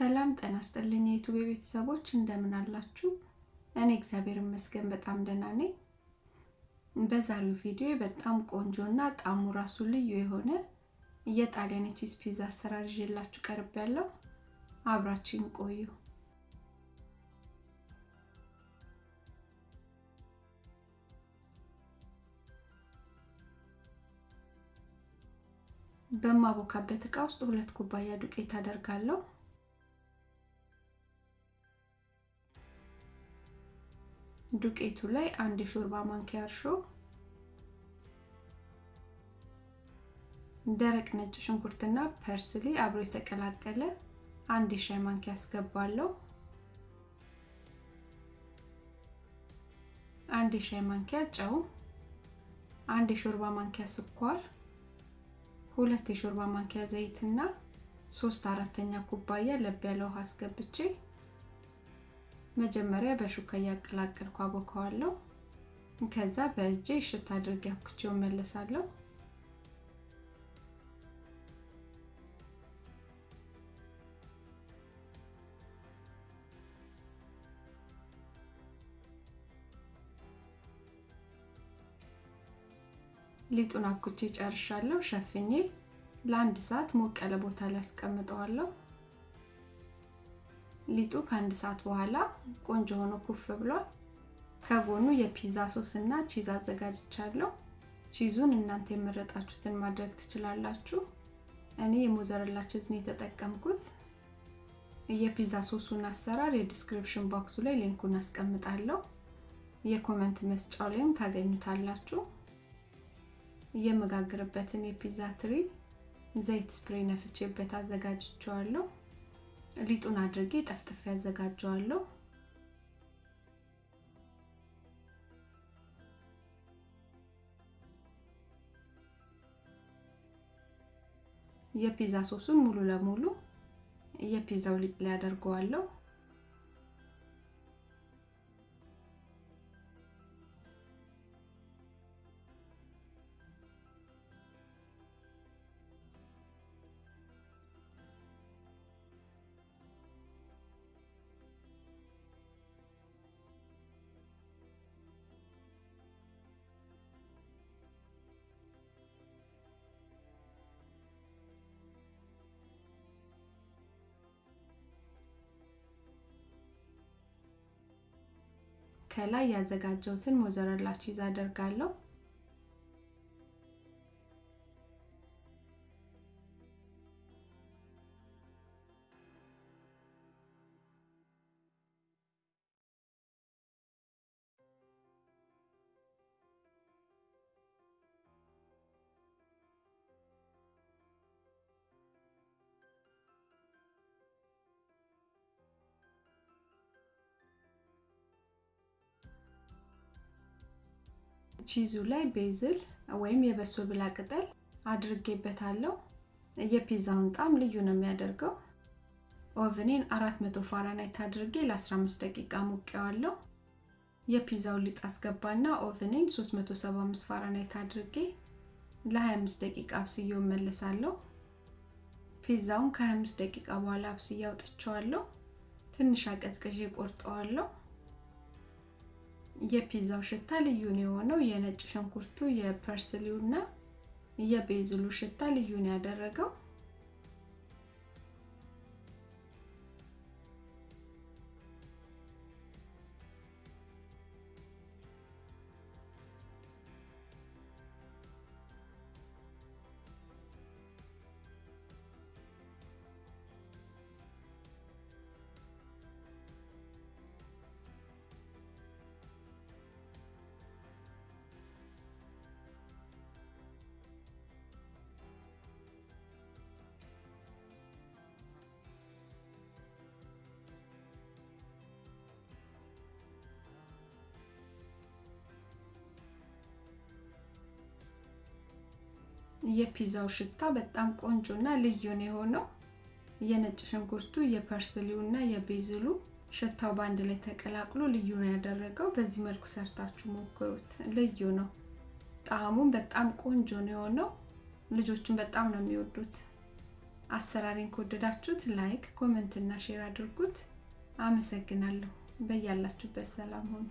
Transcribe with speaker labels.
Speaker 1: ሰላም ጤና ይስጥልኝ የዩቱብ ቤተሰቦች እንደምን አላችሁ? እኔ እግዚአብሔር ይመስገን በጣም ደህና ነኝ። በዛሬው ቪዲዮ በጣም ቆንጆ እና ጣዕሙ ራሱ ልዩ የሆነ የጣሊያን ቺዝ ፒዛ አሰራር ይዤላችሁ ያለው አብራችሁን ቆዩ። በማቦካበት እቃ ውስጥ ሁለት ኩባያ ዱቄት አደርጋለሁ። ዱቄቱ ላይ አንድ የሾርባ ማንኪያ እርሾ፣ ደረቅ ነጭ ሽንኩርትና ፐርስሊ አብሮ የተቀላቀለ አንድ የሻይ ማንኪያ አስገባለሁ። አንድ የሻይ ማንኪያ ጨው፣ አንድ የሾርባ ማንኪያ ስኳር፣ ሁለት የሾርባ ማንኪያ ዘይትና ሶስት አራተኛ ኩባያ ለብ ያለ ውሃ አስገብቼ መጀመሪያ በሹካ እያቀላቀልኩ አቦካዋለሁ። ከዛ በእጄ እሽት አድርጌ አብኩቼው መለሳለሁ። ሊጡን አብኩቼ ጨርሻለሁ። ሸፍኜ ለአንድ ሰዓት ሞቅ ያለ ቦታ ላይ አስቀምጠዋለሁ። ሊጡ ከአንድ ሰዓት በኋላ ቆንጆ ሆኖ ኩፍ ብሏል። ከጎኑ የፒዛ ሶስ እና ቺዝ አዘጋጅቻለሁ። ቺዙን እናንተ የመረጣችሁትን ማድረግ ትችላላችሁ። እኔ የሞዘረላ ቺዝ ነው የተጠቀምኩት። የፒዛ ሶሱን አሰራር የ description box ኡ ላይ link ኡን አስቀምጣለሁ። የ comment መስጫው ላይም ታገኙታላችሁ። የምጋግርበትን የፒዛ ትሪ ዘይት spray ነፍቼበት አዘጋጅቼዋለሁ። ሊጡን አድርጌ ጠፍጥፌ ያዘጋጀዋለሁ። የፒዛ ሶሱን ሙሉ ለሙሉ የፒዛው ሊጥ ላይ አደርገዋለሁ። ከላይ ያዘጋጀሁትን ሞዘረላ ቺዝ አደርጋለሁ። ቺዙ ላይ basil ወይም የበሶ ብላ ቅጠል አድርጌበታለሁ። የፒዛውን ጣዕም ልዩ ነው የሚያደርገው። oven ኔን 400 ፋራናይት አድርጌ ለ15 ደቂቃ ሞቀዋለሁ። የፒዛውን ሊጥ አስገባና oven ኔን 375 ፋራናይት አድርጌ ለ25 ደቂቃ አብስዬው እመለሳለሁ። ፒዛውን ከ25 ደቂቃ በኋላ አብስዬ አውጥቼዋለሁ። ትንሽ አቀዝቅዤ ቆርጠዋለሁ። የፒዛው ሽታ ልዩ ነው የሆነው። የነጭ ሽንኩርቱ የፐርስሊው እና የቤዝሉ ሽታ ልዩ ያደረገው። የፒዛው ሽታ በጣም ቆንጆ እና ልዩ ነው የሆነው። የነጭ ሽንኩርቱ የ parsley ው እና የ basil ኡ ሽታው በአንድ ላይ ተቀላቅሎ ልዩ ነው ያደረገው። በዚህ መልኩ ሰርታችሁ ሞክሩት፣ ልዩ ነው። ጣዕሙም በጣም ቆንጆ ነው የሆነው። ልጆቹን በጣም ነው የሚወዱት። አሰራሬን ከወደዳችሁት like፣ comment እና share አድርጉት። አመሰግናለሁ። በያላችሁበት ሰላም ሁኑ።